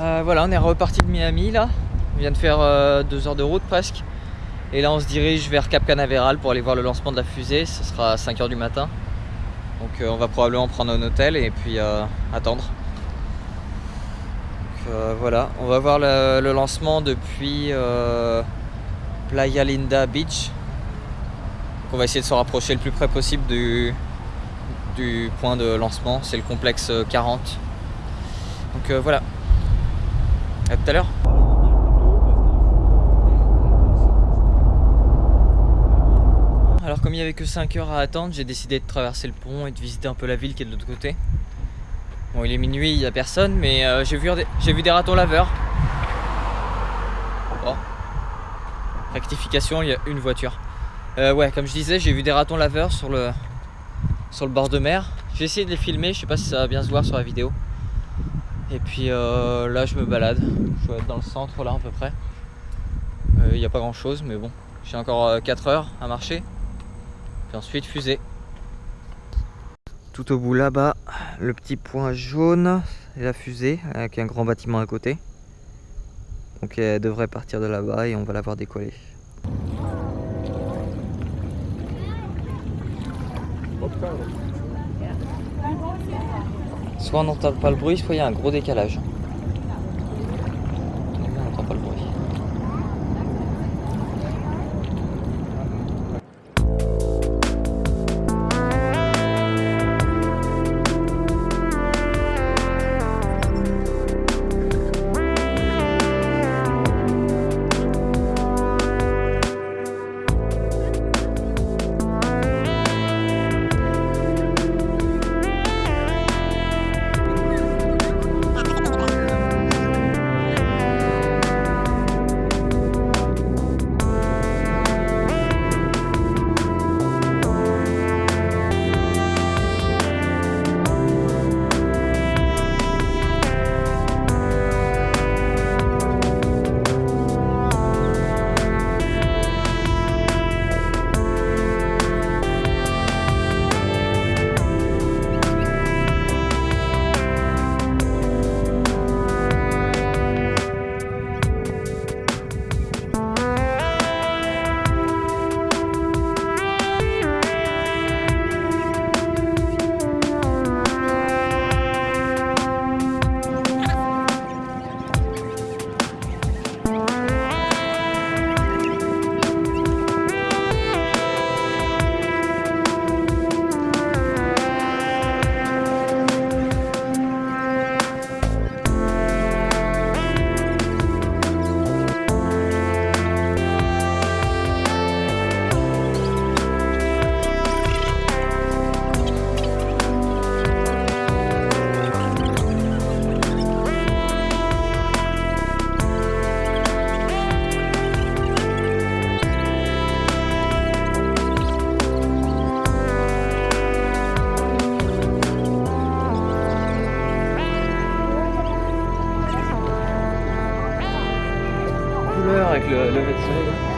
Euh, voilà, on est reparti de Miami là. On vient de faire euh, deux heures de route presque. Et là, on se dirige vers Cap Canaveral pour aller voir le lancement de la fusée. Ce sera à 5h du matin. Donc euh, on va probablement prendre un hôtel et puis attendre. Voilà, on va voir le, lancement depuis Playa Linda Beach. On va essayer de se rapprocher le plus près possible du, du point de lancement. C'est le complexe 40. Donc voilà, Alors comme il n'y avait que 5 heures à attendre, j'ai décidé de traverser le pont et de visiter un peu la ville qui est de l'autre côté. Bon il est minuit, il n'y a personne, mais euh, j'ai vu, vu, des ratons laveurs. Oh. Rectification, il y a une voiture. Euh, ouais, comme je disais, j'ai vu des ratons laveurs sur le, sur le bord de mer. J'ai essayé de les filmer, je sais pas si ça va bien se voir sur la vidéo. Et puis euh, là je me balade, je vais être dans le centre là à peu près. Il euh, n'y a pas grand chose mais bon, j'ai encore 4 euh, heures à marcher. Puis ensuite fusée. Tout au bout là-bas, le petit point jaune et la fusée avec un grand bâtiment à côté. Donc elle devrait partir de là-bas et on va la voir décoller. Soit on n'entend pas le bruit, soit il y a un gros décalage. Avec le, le.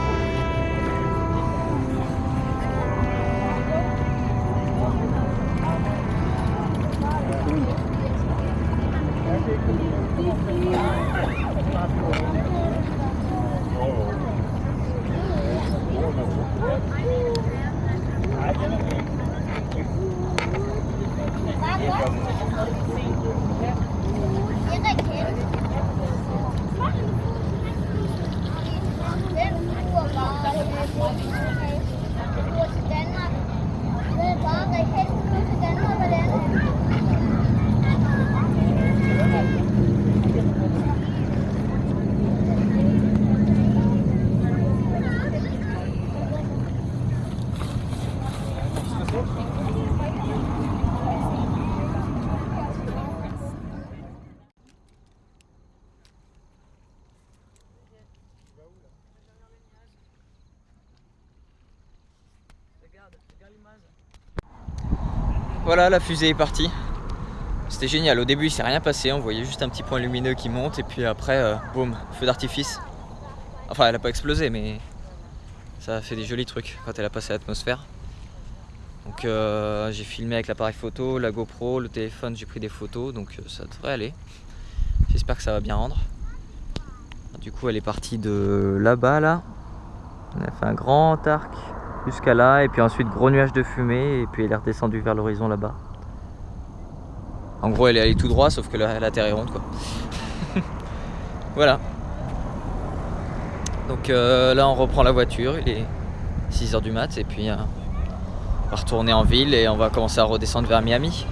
Voilà, la fusée est partie. C'était génial. Au début, il s'est rien passé. On voyait juste un petit point lumineux qui monte. Et puis après, euh, boum, feu d'artifice. Enfin, elle n'a pas explosé, mais ça a fait des jolis trucs quand elle a passé l'atmosphère. Donc euh, j'ai filmé avec l'appareil photo, la GoPro, le téléphone, j'ai pris des photos. Donc euh, ça devrait aller. J'espère que ça va bien rendre. Du coup, elle est partie de là-bas, là. On a fait un grand arc jusqu'à là, et puis ensuite gros nuage de fumée, et puis elle est redescendue vers l'horizon là-bas. En gros, elle est allée tout droit, sauf que la, la terre est ronde, quoi. voilà. Donc euh, là, on reprend la voiture, il est 6h du mat, et puis euh, on va retourner en ville et on va commencer à redescendre vers Miami.